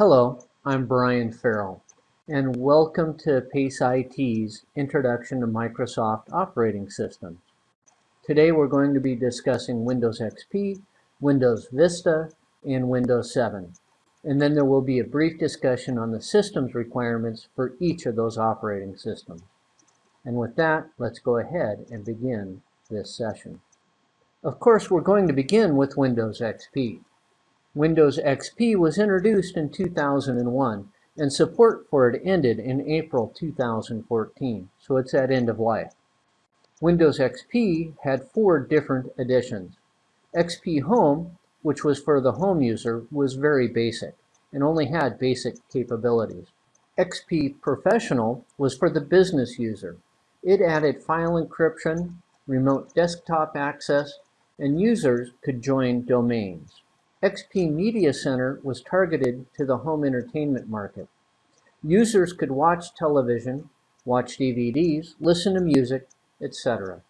Hello, I'm Brian Farrell, and welcome to PACE IT's Introduction to Microsoft Operating Systems. Today we're going to be discussing Windows XP, Windows Vista, and Windows 7. And then there will be a brief discussion on the systems requirements for each of those operating systems. And with that, let's go ahead and begin this session. Of course, we're going to begin with Windows XP. Windows XP was introduced in 2001 and support for it ended in April 2014, so it's at end of life. Windows XP had four different editions. XP Home, which was for the home user, was very basic and only had basic capabilities. XP Professional was for the business user. It added file encryption, remote desktop access, and users could join domains. XP Media Center was targeted to the home entertainment market. Users could watch television, watch DVDs, listen to music, etc.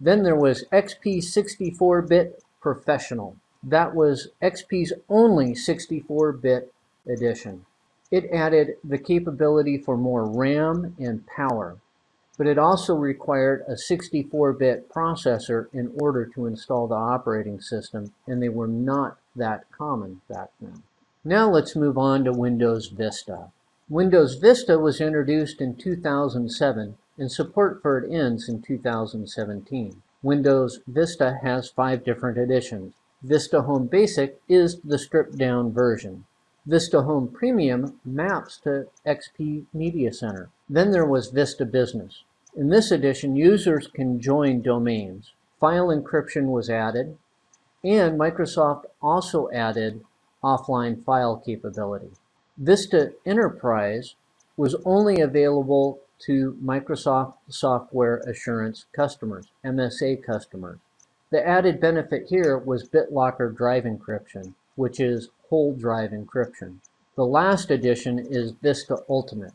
Then there was XP 64-bit Professional. That was XP's only 64-bit edition. It added the capability for more RAM and power, but it also required a 64-bit processor in order to install the operating system, and they were not that common back then. Now let's move on to Windows Vista. Windows Vista was introduced in 2007 and support for it ends in 2017. Windows Vista has five different editions. Vista Home Basic is the stripped down version. Vista Home Premium maps to XP Media Center. Then there was Vista Business. In this edition, users can join domains. File encryption was added, and Microsoft also added offline file capability. Vista Enterprise was only available to Microsoft Software Assurance customers, MSA customers. The added benefit here was BitLocker drive encryption, which is whole drive encryption. The last edition is Vista Ultimate.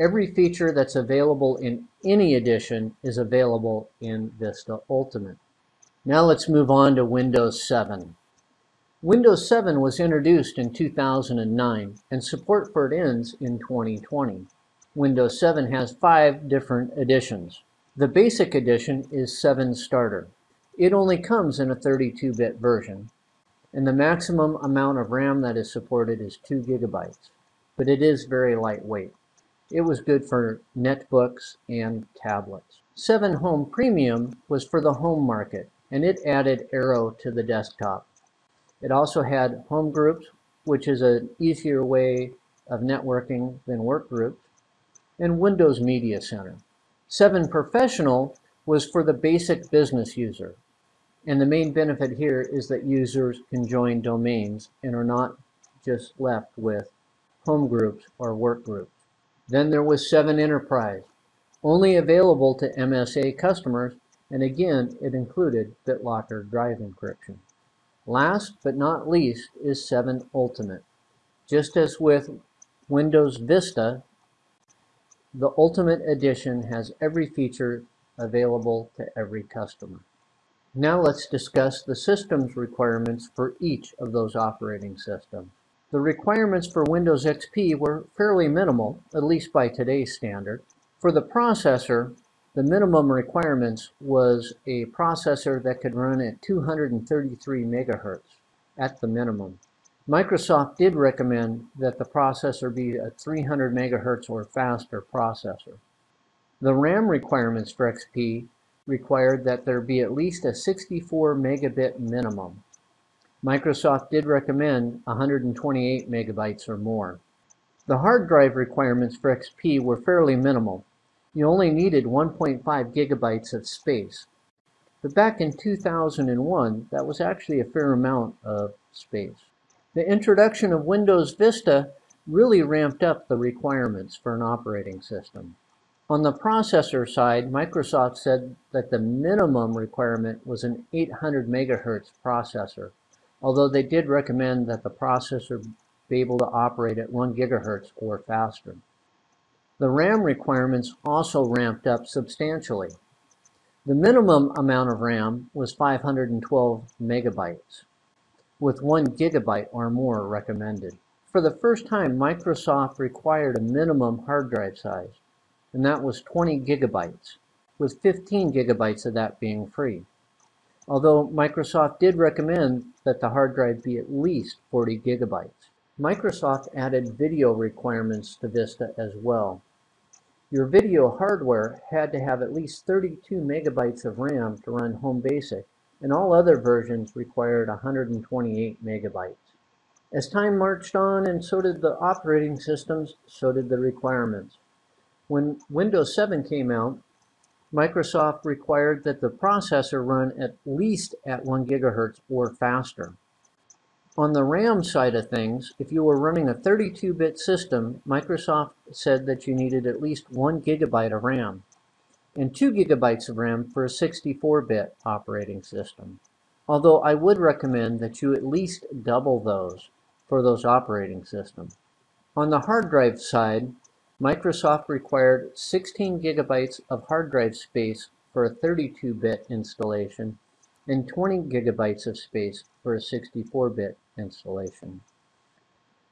Every feature that's available in any edition is available in Vista Ultimate. Now let's move on to Windows 7. Windows 7 was introduced in 2009 and support for it ends in 2020. Windows 7 has five different editions. The basic edition is 7 Starter. It only comes in a 32-bit version, and the maximum amount of RAM that is supported is 2 gigabytes, but it is very lightweight. It was good for netbooks and tablets. 7 Home Premium was for the home market and it added Aero to the desktop. It also had home groups, which is an easier way of networking than work groups, and Windows Media Center. 7 Professional was for the basic business user. And the main benefit here is that users can join domains and are not just left with home groups or work groups. Then there was 7 Enterprise, only available to MSA customers and again it included BitLocker drive encryption. Last but not least is 7 Ultimate. Just as with Windows Vista, the Ultimate Edition has every feature available to every customer. Now let's discuss the systems requirements for each of those operating systems. The requirements for Windows XP were fairly minimal, at least by today's standard. For the processor, the minimum requirements was a processor that could run at 233 megahertz at the minimum. Microsoft did recommend that the processor be a 300 megahertz or faster processor. The RAM requirements for XP required that there be at least a 64 megabit minimum. Microsoft did recommend 128 megabytes or more. The hard drive requirements for XP were fairly minimal, you only needed 1.5 gigabytes of space. But back in 2001, that was actually a fair amount of space. The introduction of Windows Vista really ramped up the requirements for an operating system. On the processor side, Microsoft said that the minimum requirement was an 800 megahertz processor, although they did recommend that the processor be able to operate at 1 gigahertz or faster. The RAM requirements also ramped up substantially. The minimum amount of RAM was 512 megabytes, with 1 gigabyte or more recommended. for the first time, Microsoft required a minimum hard drive size, and that was 20 gigabytes, with 15 gigabytes of that being free. Although Microsoft did recommend that the hard drive be at least 40 gigabytes. Microsoft added video requirements to Vista as well. Your video hardware had to have at least 32 megabytes of RAM to run Home Basic, and all other versions required 128 megabytes. As time marched on and so did the operating systems, so did the requirements. When Windows 7 came out, Microsoft required that the processor run at least at 1 gigahertz or faster. On the RAM side of things, if you were running a 32-bit system, Microsoft said that you needed at least 1 gigabyte of RAM and 2 gigabytes of RAM for a 64-bit operating system. Although I would recommend that you at least double those for those operating systems. On the hard drive side, Microsoft required 16 gigabytes of hard drive space for a 32-bit installation and 20 gigabytes of space for a 64-bit installation.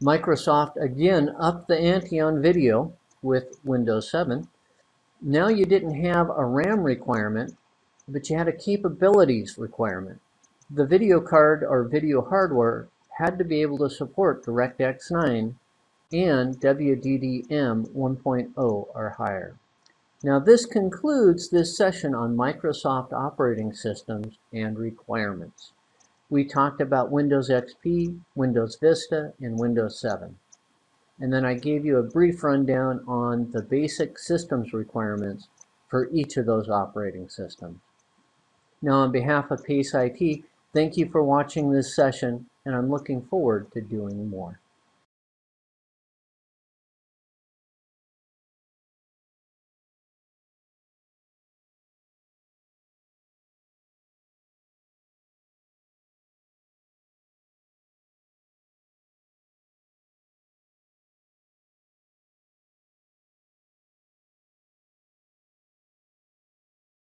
Microsoft again upped the ante on video with Windows 7. Now you didn't have a RAM requirement, but you had a capabilities requirement. The video card or video hardware had to be able to support DirectX 9 and WDDM 1.0 or higher. Now this concludes this session on Microsoft operating systems and requirements. We talked about Windows XP, Windows Vista, and Windows 7. And then I gave you a brief rundown on the basic systems requirements for each of those operating systems. Now on behalf of PACE IT, thank you for watching this session, and I'm looking forward to doing more.